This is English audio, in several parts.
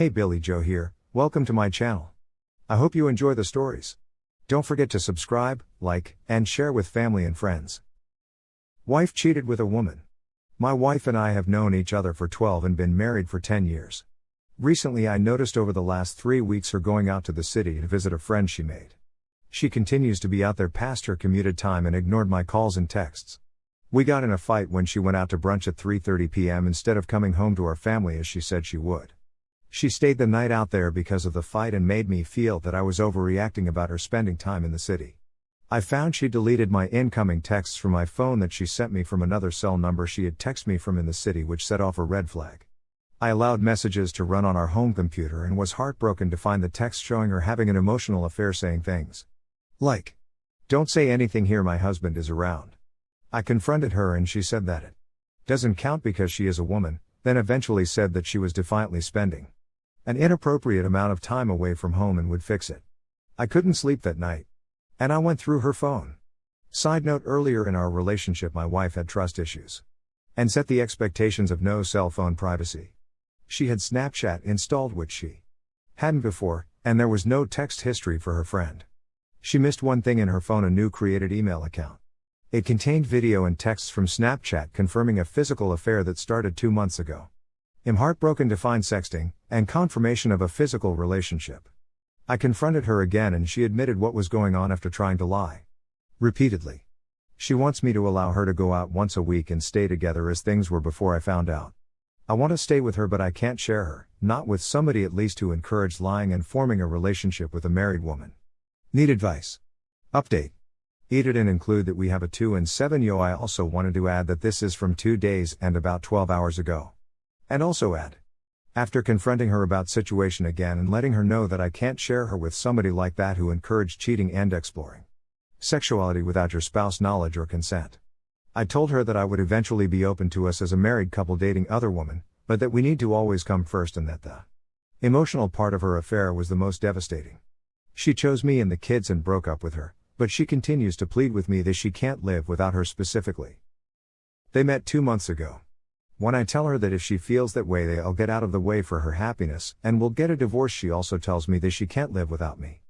Hey Billy Joe here, welcome to my channel. I hope you enjoy the stories. Don't forget to subscribe, like, and share with family and friends. Wife cheated with a woman. My wife and I have known each other for 12 and been married for 10 years. Recently, I noticed over the last three weeks her going out to the city to visit a friend she made. She continues to be out there past her commuted time and ignored my calls and texts. We got in a fight when she went out to brunch at 3:30 p.m. instead of coming home to our family as she said she would. She stayed the night out there because of the fight and made me feel that I was overreacting about her spending time in the city. I found she deleted my incoming texts from my phone that she sent me from another cell number she had texted me from in the city, which set off a red flag. I allowed messages to run on our home computer and was heartbroken to find the text showing her having an emotional affair saying things like, Don't say anything here, my husband is around. I confronted her and she said that it doesn't count because she is a woman, then eventually said that she was defiantly spending an inappropriate amount of time away from home and would fix it. I couldn't sleep that night. And I went through her phone. Side note earlier in our relationship, my wife had trust issues. And set the expectations of no cell phone privacy. She had Snapchat installed, which she hadn't before, and there was no text history for her friend. She missed one thing in her phone a new created email account. It contained video and texts from Snapchat confirming a physical affair that started two months ago. I'm heartbroken to find sexting, and confirmation of a physical relationship. I confronted her again and she admitted what was going on after trying to lie. Repeatedly. She wants me to allow her to go out once a week and stay together as things were before I found out. I want to stay with her, but I can't share her, not with somebody at least who encouraged lying and forming a relationship with a married woman. Need advice. Update. Edit and include that we have a 2 and 7 yo. I also wanted to add that this is from 2 days and about 12 hours ago. And also add. After confronting her about situation again and letting her know that I can't share her with somebody like that who encouraged cheating and exploring sexuality without your spouse knowledge or consent. I told her that I would eventually be open to us as a married couple dating other women, but that we need to always come first and that the emotional part of her affair was the most devastating. She chose me and the kids and broke up with her, but she continues to plead with me that she can't live without her specifically. They met two months ago. When I tell her that if she feels that way, they'll get out of the way for her happiness and will get a divorce, she also tells me that she can't live without me.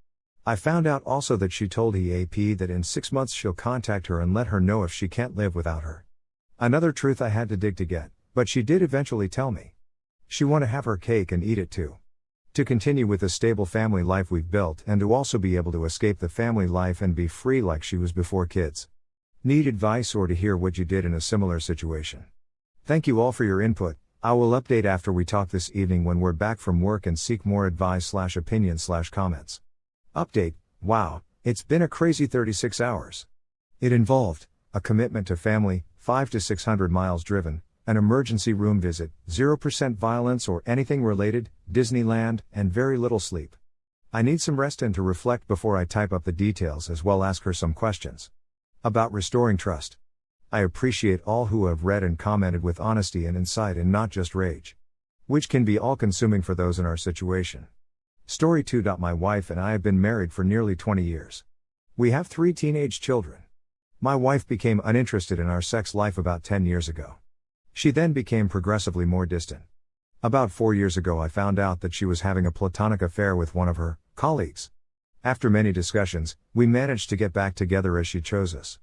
I found out also that she told EAP that in six months she'll contact her and let her know if she can't live without her. Another truth I had to dig to get, but she did eventually tell me. She want to have her cake and eat it too. To continue with the stable family life we've built and to also be able to escape the family life and be free like she was before kids. Need advice or to hear what you did in a similar situation? Thank you all for your input. I will update after we talk this evening when we're back from work and seek more advice slash opinion slash comments. Update Wow, it's been a crazy 36 hours. It involved a commitment to family, 5 to 600 miles driven, an emergency room visit, 0% violence or anything related, Disneyland, and very little sleep. I need some rest and to reflect before I type up the details as well ask her some questions. About restoring trust. I appreciate all who have read and commented with honesty and insight and not just rage. Which can be all consuming for those in our situation. Story 2. My wife and I have been married for nearly 20 years. We have three teenage children. My wife became uninterested in our sex life about 10 years ago. She then became progressively more distant. About four years ago, I found out that she was having a platonic affair with one of her colleagues. After many discussions, we managed to get back together as she chose us.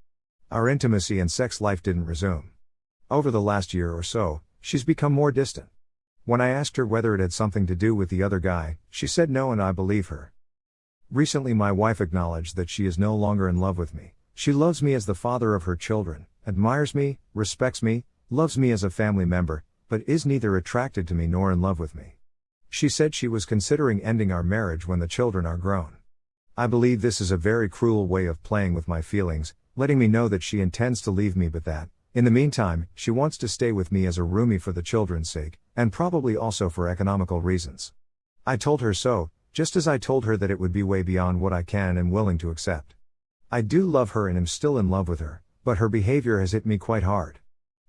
Our intimacy and sex life didn't resume. Over the last year or so, she's become more distant. When I asked her whether it had something to do with the other guy, she said no, and I believe her. Recently, my wife acknowledged that she is no longer in love with me. She loves me as the father of her children, admires me, respects me, loves me as a family member, but is neither attracted to me nor in love with me. She said she was considering ending our marriage when the children are grown. I believe this is a very cruel way of playing with my feelings, letting me know that she intends to leave me but that, in the meantime, she wants to stay with me as a roomie for the children's sake, and probably also for economical reasons. I told her so, just as I told her that it would be way beyond what I can and willing to accept. I do love her and am still in love with her, but her behavior has hit me quite hard.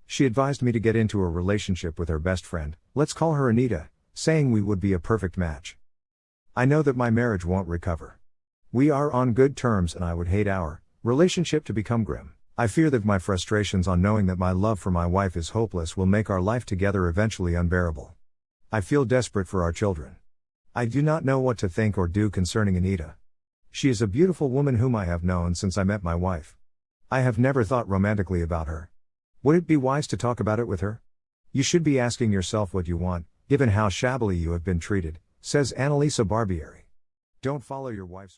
She advised me to get into a relationship with her best friend, let's call her Anita, saying we would be a perfect match. I know that my marriage won't recover. We are on good terms and I would hate our Relationship to become grim. I fear that my frustrations on knowing that my love for my wife is hopeless will make our life together eventually unbearable. I feel desperate for our children. I do not know what to think or do concerning Anita. She is a beautiful woman whom I have known since I met my wife. I have never thought romantically about her. Would it be wise to talk about it with her? You should be asking yourself what you want, given how shabbily you have been treated, says Annalisa Barbieri. Don't follow your wife's